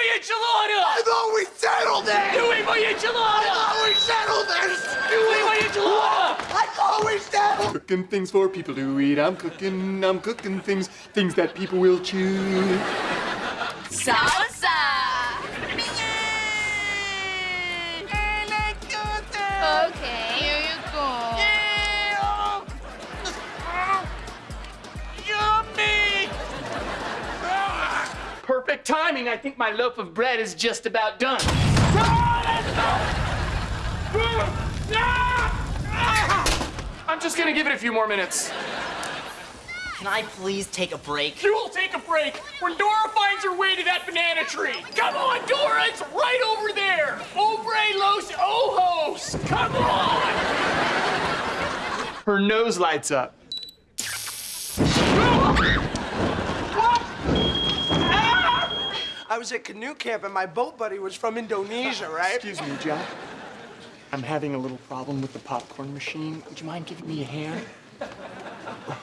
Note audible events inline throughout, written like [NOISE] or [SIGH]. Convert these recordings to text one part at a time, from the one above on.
voy enchilada! I thought we settled it! Dewey, voy I enchilada! thought we settled this! Dewey, voy enchilada! I thought we settled Cooking things for people to eat. I'm cooking, I'm cooking things, things that people will chew. Salsa! I think my loaf of bread is just about done. I'm just gonna give it a few more minutes. Can I please take a break? You will take a break when Dora finds her way to that banana tree. Come on, Dora, it's right over there. Obre los ojos. Come on. Her nose lights up. [LAUGHS] Oh! I was at canoe camp and my boat buddy was from Indonesia, [LAUGHS] right? Excuse me, Jack. I'm having a little problem with the popcorn machine. Would you mind giving me a hand?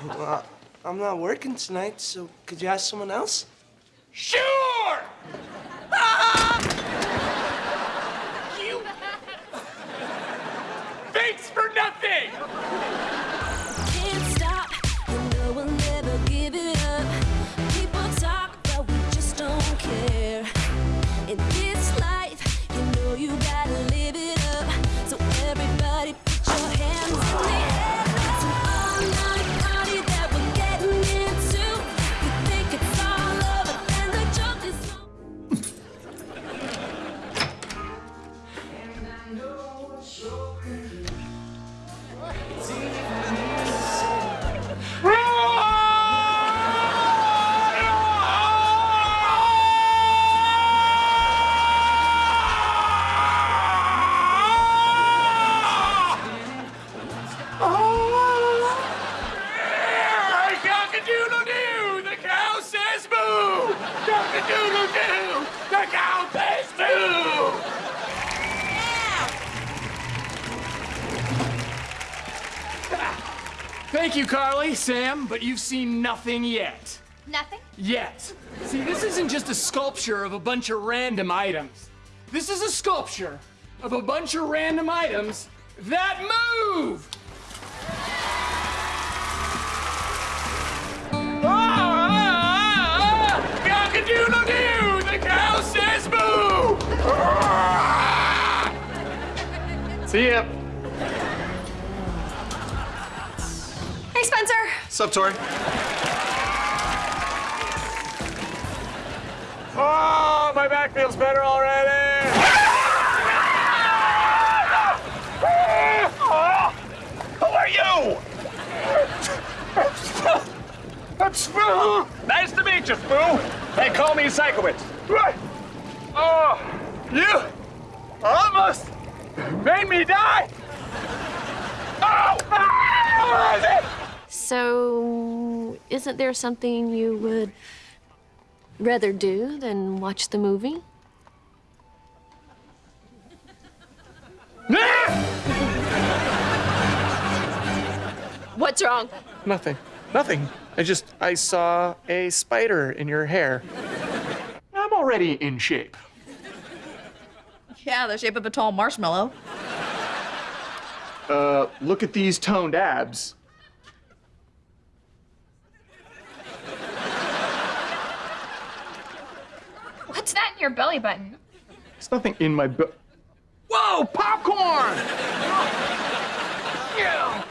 Well, I'm not working tonight, so could you ask someone else? Sure. Ah! [LAUGHS] You. Thanks for nothing. Moo! Cock-a-doodle-doo! The cow Thank you, Carly, Sam, but you've seen nothing yet. Nothing? Yet. See, this isn't just a sculpture of a bunch of random items. This is a sculpture of a bunch of random items that move! Ah! Cock-a-doodle-doo! The cow says moo! Ah! See ya. Spencer. Sup, Tori? Oh, my back feels better already. Who are you? I'm Spoo. Nice to meet you, Spoo. They call me Sikowitz. Oh, you almost made me die. Oh! Ah! So, isn't there something you would rather do than watch the movie? [LAUGHS] What's wrong? Nothing. Nothing. I just, I saw a spider in your hair. I'm already in shape. Yeah, the shape of a tall marshmallow. Uh, look at these toned abs. What's in your belly button? There's nothing in my bu- Whoa, popcorn!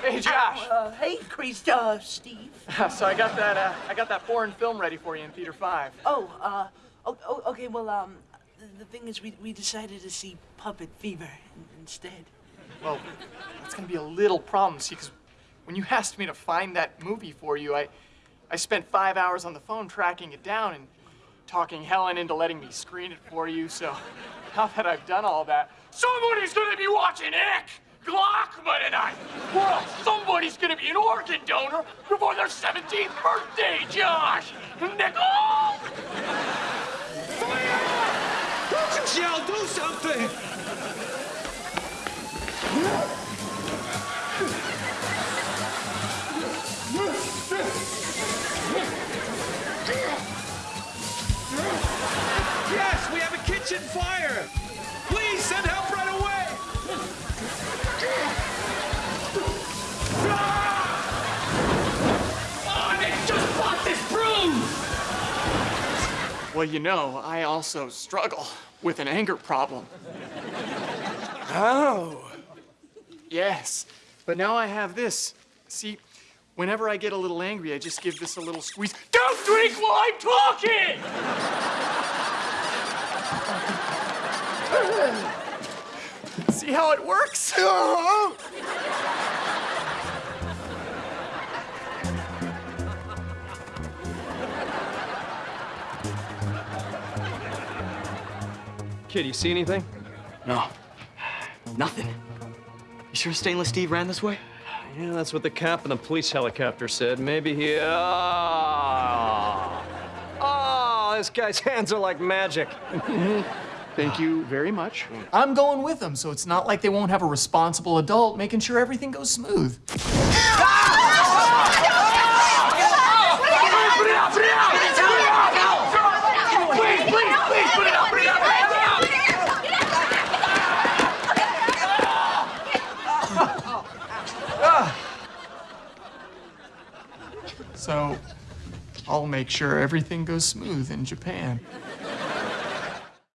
Hey, Josh. Uh, hey, Chris, [LAUGHS] uh, Steve. So I got that. Uh, I got that foreign film ready for you in Theater Five. Oh, uh, oh, oh, okay, well, um, the, the thing is, we, we decided to see Puppet Fever in, instead. Well, that's gonna be a little problem, see, because when you [LAUGHS] asked me to find that movie for you, I, I spent five hours on the phone tracking it down and talking Helen into letting me screen it for you. So [LAUGHS] now that I've done all that, somebody's gonna be watching Ick Glockman tonight. Else somebody's gonna be an organ donor before their 17th birthday, Josh. Nickel! You shall do something! Well, you know, I also struggle with an anger problem. Oh. Yes, but now I have this. See, whenever I get a little angry, I just give this a little squeeze. Don't drink while I'm talking! [LAUGHS] See how it works? Uh-huh. Kid, you see anything? No. Nothing. You sure Stainless Steve ran this way? Yeah, that's what the cap in the police helicopter said. Maybe he. Oh, oh this guy's [LAUGHS] hands are like magic. Mm-hmm. Thank you very much. I'm going with them, so it's not like they won't have a responsible adult making sure everything goes smooth. Ah! Make sure everything goes smooth in Japan.